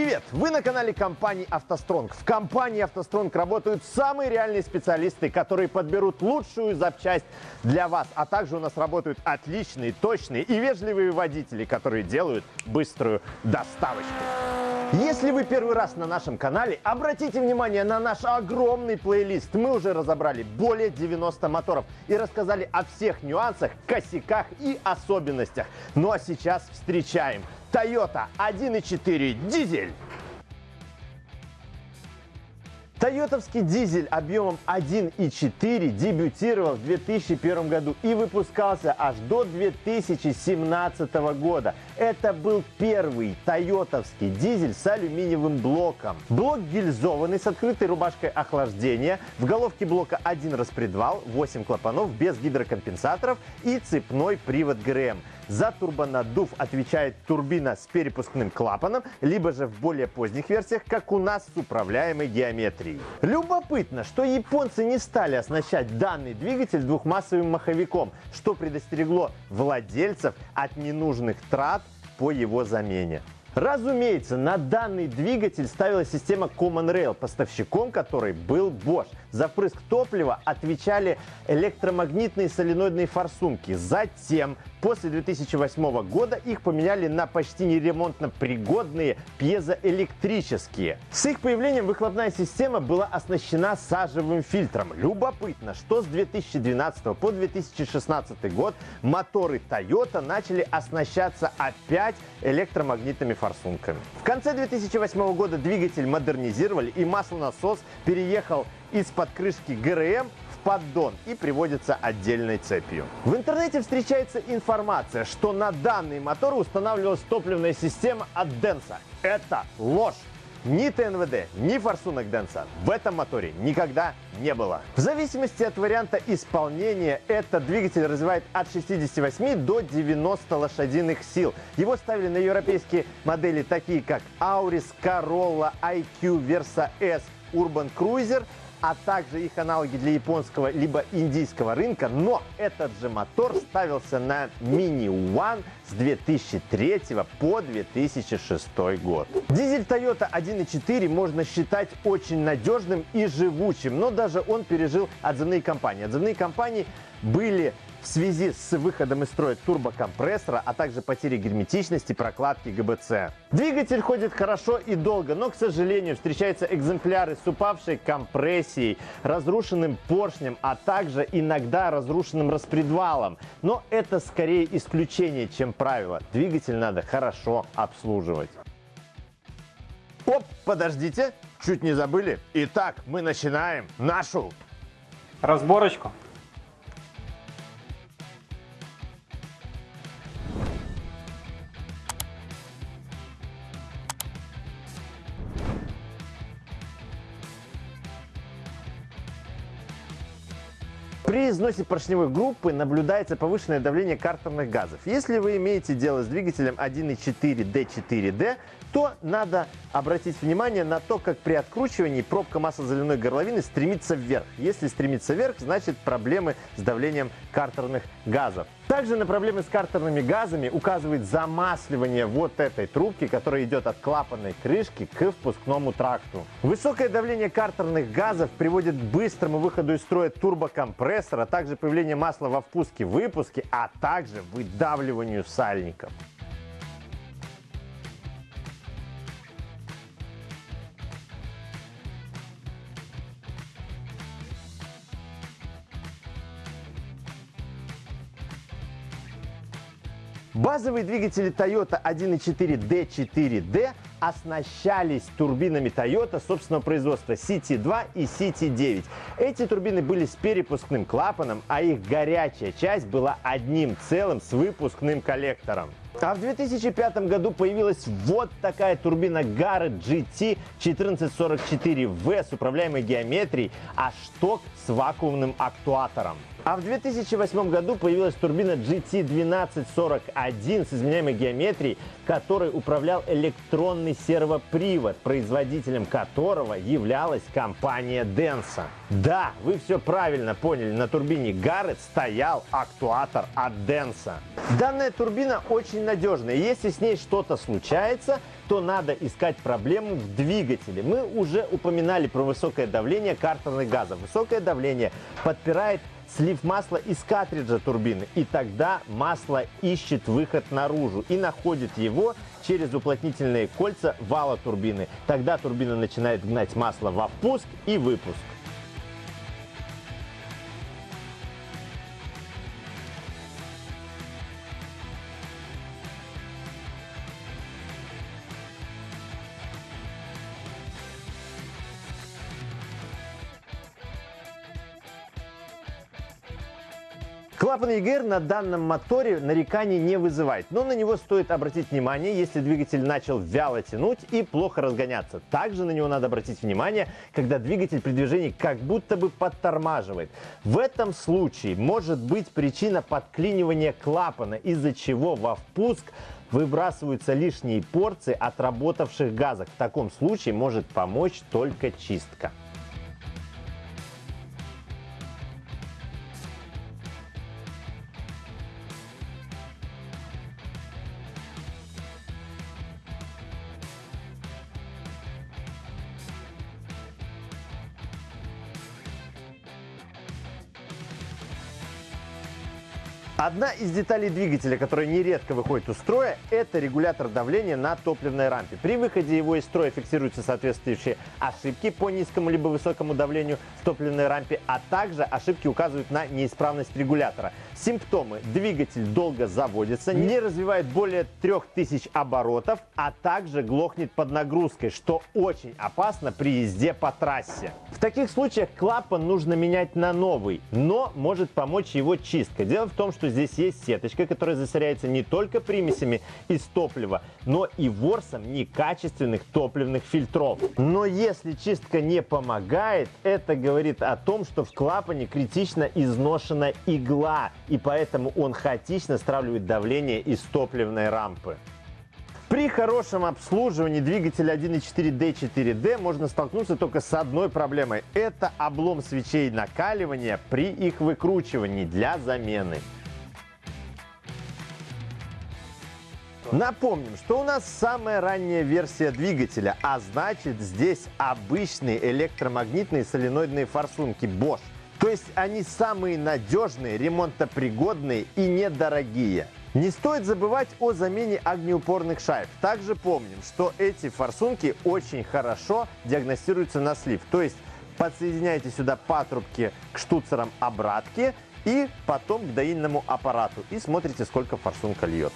Привет! Вы на канале компании «АвтоСтронг». В компании «АвтоСтронг» работают самые реальные специалисты, которые подберут лучшую запчасть для вас. А также у нас работают отличные, точные и вежливые водители, которые делают быструю доставочку. Если вы первый раз на нашем канале, обратите внимание на наш огромный плейлист. Мы уже разобрали более 90 моторов и рассказали о всех нюансах, косяках и особенностях. Ну а сейчас встречаем Toyota 1.4 дизель. Тойотовский дизель объемом 1.4 дебютировал в 2001 году и выпускался аж до 2017 года. Это был первый тойотовский дизель с алюминиевым блоком. Блок гильзованный с открытой рубашкой охлаждения. В головке блока один распредвал, 8 клапанов без гидрокомпенсаторов и цепной привод ГРМ. За турбонаддув отвечает турбина с перепускным клапаном, либо же в более поздних версиях, как у нас с управляемой геометрией. Любопытно, что японцы не стали оснащать данный двигатель двухмассовым маховиком, что предостерегло владельцев от ненужных трат по его замене. Разумеется, на данный двигатель ставилась система Common Rail, поставщиком которой был Bosch. За впрыск топлива отвечали электромагнитные соленоидные форсунки. Затем, после 2008 года, их поменяли на почти неремонтно пригодные пьезоэлектрические. С их появлением выхлопная система была оснащена сажевым фильтром. Любопытно, что с 2012 по 2016 год моторы Toyota начали оснащаться опять электромагнитными форсунками. В конце 2008 года двигатель модернизировали и маслонасос переехал из-под крышки ГРМ в поддон и приводится отдельной цепью. В интернете встречается информация, что на данный мотор устанавливалась топливная система от Денса. Это ложь. Ни ТНВД, ни форсунок Денса в этом моторе никогда не было. В зависимости от варианта исполнения, этот двигатель развивает от 68 до 90 лошадиных сил. Его ставили на европейские модели, такие как Auris, Corolla, IQ, Versa S, Urban Cruiser – а также их аналоги для японского либо индийского рынка, но этот же мотор ставился на Mini One с 2003 по 2006 год. Дизель Toyota 1.4 можно считать очень надежным и живучим, но даже он пережил отзывные кампании. Отзывные кампании были в связи с выходом из строя турбокомпрессора, а также потерей герметичности прокладки ГБЦ. Двигатель ходит хорошо и долго, но, к сожалению, встречаются экземпляры с упавшей компрессией, разрушенным поршнем, а также иногда разрушенным распредвалом. Но это скорее исключение, чем правило. Двигатель надо хорошо обслуживать. Оп, подождите, чуть не забыли. Итак, мы начинаем нашу разборочку. Износе поршневой группы наблюдается повышенное давление картерных газов. Если вы имеете дело с двигателем 1.4 D4D, то надо обратить внимание на то, как при откручивании пробка маслозаливной горловины стремится вверх. Если стремится вверх, значит проблемы с давлением картерных газов. Также на проблемы с картерными газами указывает замасливание вот этой трубки, которая идет от клапанной крышки к впускному тракту. Высокое давление картерных газов приводит к быстрому выходу из строя турбокомпрессора, а также появление масла во впуске-выпуске, а также выдавливанию сальников. Базовые двигатели Toyota 1.4 D4D оснащались турбинами Toyota собственного производства CT2 и CT9. Эти турбины были с перепускным клапаном, а их горячая часть была одним целым с выпускным коллектором. А в 2005 году появилась вот такая турбина Garrett GT 1444V с управляемой геометрией, а шток с вакуумным актуатором. А в 2008 году появилась турбина GT1241 с изменяемой геометрией, которой управлял электронный сервопривод, производителем которого являлась компания Denso. Да, вы все правильно поняли, на турбине Garrett стоял актуатор от Denso. Данная турбина очень надежная, если с ней что-то случается, то надо искать проблему в двигателе. Мы уже упоминали про высокое давление картерных газов. Высокое давление подпирает слив масла из картриджа турбины, и тогда масло ищет выход наружу и находит его через уплотнительные кольца вала турбины. Тогда турбина начинает гнать масло во впуск и выпуск. Клапан EGR на данном моторе нареканий не вызывает, но на него стоит обратить внимание, если двигатель начал вяло тянуть и плохо разгоняться. Также на него надо обратить внимание, когда двигатель при движении как будто бы подтормаживает. В этом случае может быть причина подклинивания клапана, из-за чего во впуск выбрасываются лишние порции отработавших газов. В таком случае может помочь только чистка. Одна из деталей двигателя, которая нередко выходит из строя, это регулятор давления на топливной рампе. При выходе его из строя фиксируются соответствующие ошибки по низкому либо высокому давлению в топливной рампе, а также ошибки указывают на неисправность регулятора. Симптомы. Двигатель долго заводится, не развивает более 3000 оборотов, а также глохнет под нагрузкой, что очень опасно при езде по трассе. В таких случаях клапан нужно менять на новый, но может помочь его чистка. Дело в том, что здесь есть сеточка, которая засоряется не только примесями из топлива, но и ворсом некачественных топливных фильтров. Но если чистка не помогает, это говорит о том, что в клапане критично изношена игла, и поэтому он хаотично стравливает давление из топливной рампы. При хорошем обслуживании двигателя 1.4D4D можно столкнуться только с одной проблемой. Это облом свечей накаливания при их выкручивании для замены. Напомним, что у нас самая ранняя версия двигателя, а значит здесь обычные электромагнитные соленоидные форсунки Bosch. То есть они самые надежные, ремонтопригодные и недорогие. Не стоит забывать о замене огнеупорных шайб. Также помним, что эти форсунки очень хорошо диагностируются на слив. То есть подсоединяйте сюда патрубки к штуцерам обратки и потом к доильному аппарату и смотрите, сколько форсунка льет.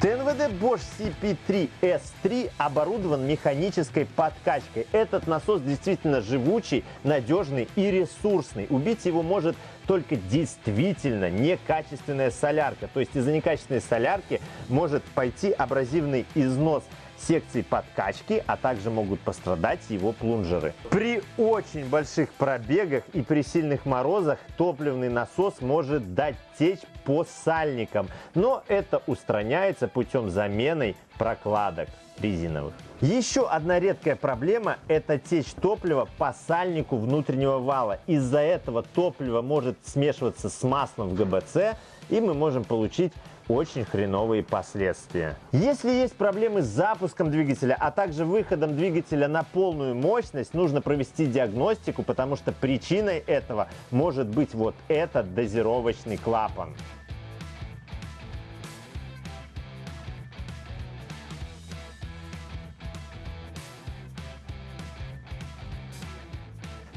ТНВД Bosch CP3S3 оборудован механической подкачкой. Этот насос действительно живучий, надежный и ресурсный. Убить его может только действительно некачественная солярка. То есть из-за некачественной солярки может пойти абразивный износ секций подкачки, а также могут пострадать его плунжеры. При очень больших пробегах и при сильных морозах топливный насос может дать течь по сальникам, но это устраняется путем замены прокладок резиновых. Еще одна редкая проблема – это течь топлива по сальнику внутреннего вала. Из-за этого топливо может смешиваться с маслом в ГБЦ, и мы можем получить очень хреновые последствия. Если есть проблемы с запуском двигателя, а также выходом двигателя на полную мощность, нужно провести диагностику, потому что причиной этого может быть вот этот дозировочный клапан.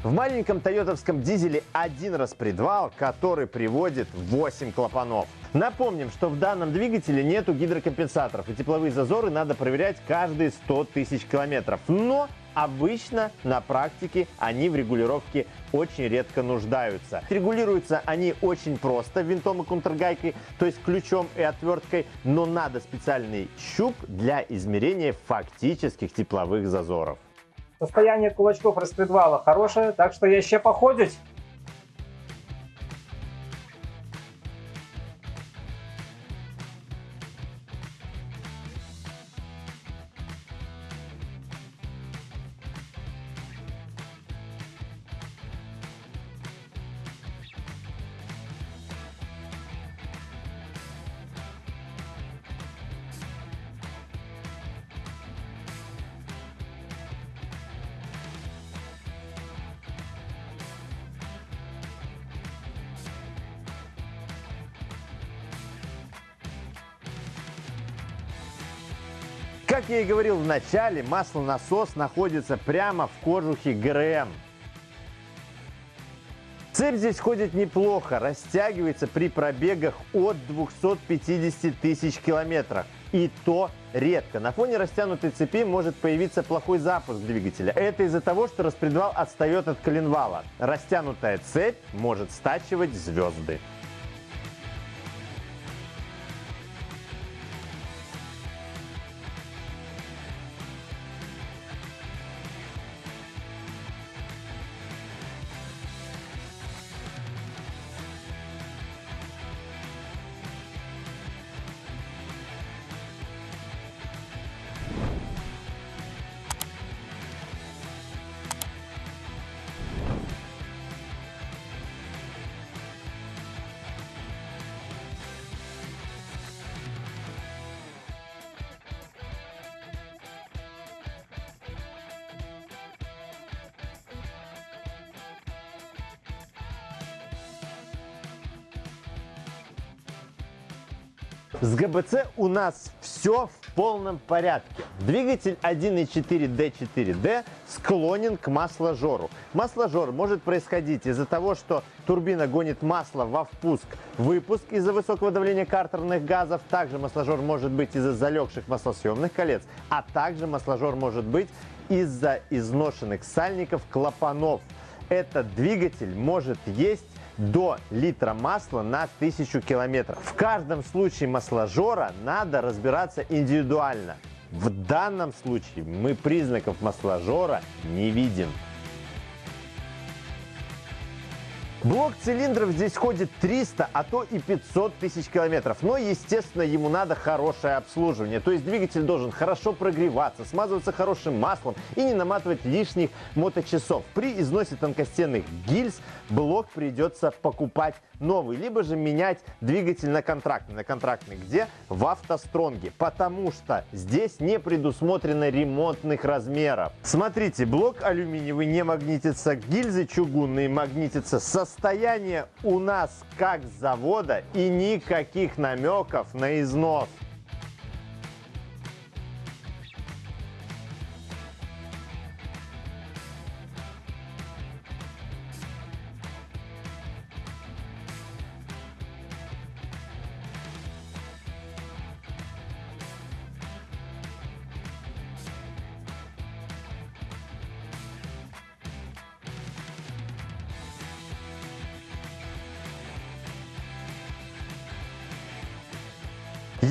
В маленьком тойотовском дизеле один распредвал, который приводит 8 клапанов. Напомним, что в данном двигателе нету гидрокомпенсаторов, и тепловые зазоры надо проверять каждые 100 тысяч километров. Но обычно на практике они в регулировке очень редко нуждаются. Регулируются они очень просто винтом и контргайкой, то есть ключом и отверткой, но надо специальный щуп для измерения фактических тепловых зазоров. Состояние кулачков распредвала хорошее, так что я ще походить. Как я и говорил в начале, маслонасос находится прямо в кожухе ГРМ. Цепь здесь ходит неплохо, растягивается при пробегах от 250 тысяч километров. И то редко. На фоне растянутой цепи может появиться плохой запуск двигателя. Это из-за того, что распредвал отстает от коленвала. Растянутая цепь может стачивать звезды. С ГБЦ у нас все в полном порядке. Двигатель 1.4D4D склонен к масложору. Масложор может происходить из-за того, что турбина гонит масло во впуск-выпуск из-за высокого давления картерных газов. Также масложор может быть из-за залегших маслосъемных колец, а также масложор может быть из-за изношенных сальников клапанов. Этот двигатель может есть до литра масла на 1000 километров. В каждом случае масложора надо разбираться индивидуально. В данном случае мы признаков масложора не видим. Блок цилиндров здесь ходит 300, а то и 500 тысяч километров. Но, естественно, ему надо хорошее обслуживание. То есть двигатель должен хорошо прогреваться, смазываться хорошим маслом и не наматывать лишних моточасов. При износе тонкостенных гильз блок придется покупать новый, либо же менять двигатель на контрактный. На контрактный где? В автостронге, потому что здесь не предусмотрено ремонтных размеров. Смотрите, блок алюминиевый не магнитится, гильзы чугунные магнитятся. Состояние у нас как завода и никаких намеков на износ.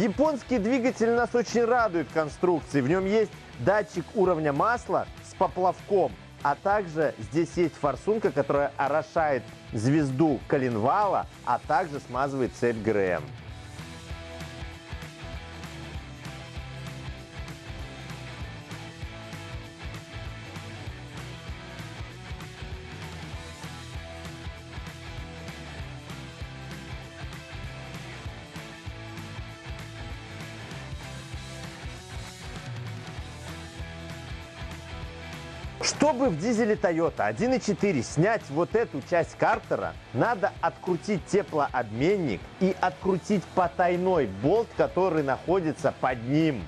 Японский двигатель нас очень радует конструкцией. В нем есть датчик уровня масла с поплавком, а также здесь есть форсунка, которая орошает звезду коленвала, а также смазывает цепь ГРМ. Чтобы в дизеле Toyota 1.4 снять вот эту часть картера, надо открутить теплообменник и открутить потайной болт, который находится под ним.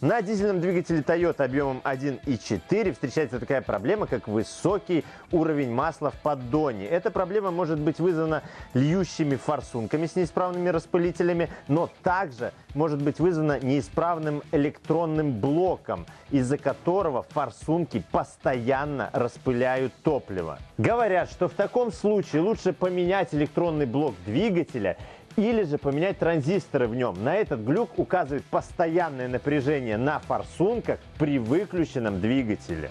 На дизельном двигателе Toyota объемом 1.4 встречается такая проблема, как высокий уровень масла в поддоне. Эта проблема может быть вызвана льющими форсунками с неисправными распылителями, но также может быть вызвана неисправным электронным блоком, из-за которого форсунки постоянно распыляют топливо. Говорят, что в таком случае лучше поменять электронный блок двигателя или же поменять транзисторы в нем. На этот глюк указывает постоянное напряжение на форсунках при выключенном двигателе.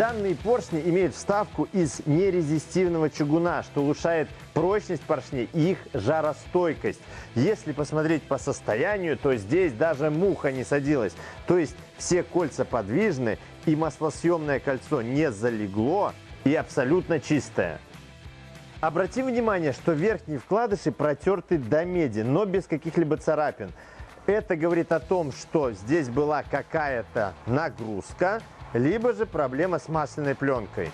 Данные поршни имеют вставку из нерезистивного чугуна, что улучшает прочность поршней и их жаростойкость. Если посмотреть по состоянию, то здесь даже муха не садилась. То есть все кольца подвижны и маслосъемное кольцо не залегло и абсолютно чистое. Обратим внимание, что верхние вкладыши протерты до меди, но без каких-либо царапин. Это говорит о том, что здесь была какая-то нагрузка, либо же проблема с масляной пленкой.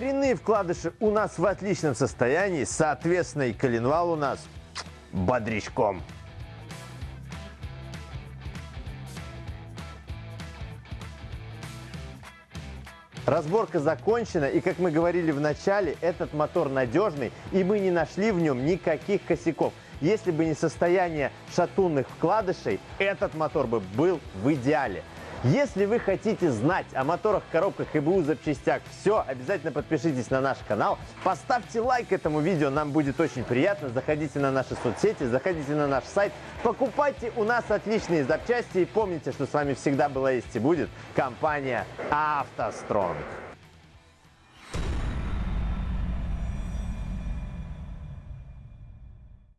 Коренные вкладыши у нас в отличном состоянии, соответственно и коленвал у нас бодрячком. Разборка закончена, и как мы говорили в начале, этот мотор надежный, и мы не нашли в нем никаких косяков. Если бы не состояние шатунных вкладышей, этот мотор бы был в идеале. Если вы хотите знать о моторах, коробках и БУ запчастях все, обязательно подпишитесь на наш канал, поставьте лайк этому видео, нам будет очень приятно. Заходите на наши соцсети, заходите на наш сайт, покупайте у нас отличные запчасти и помните, что с вами всегда была есть и будет компания «АвтоСтронг».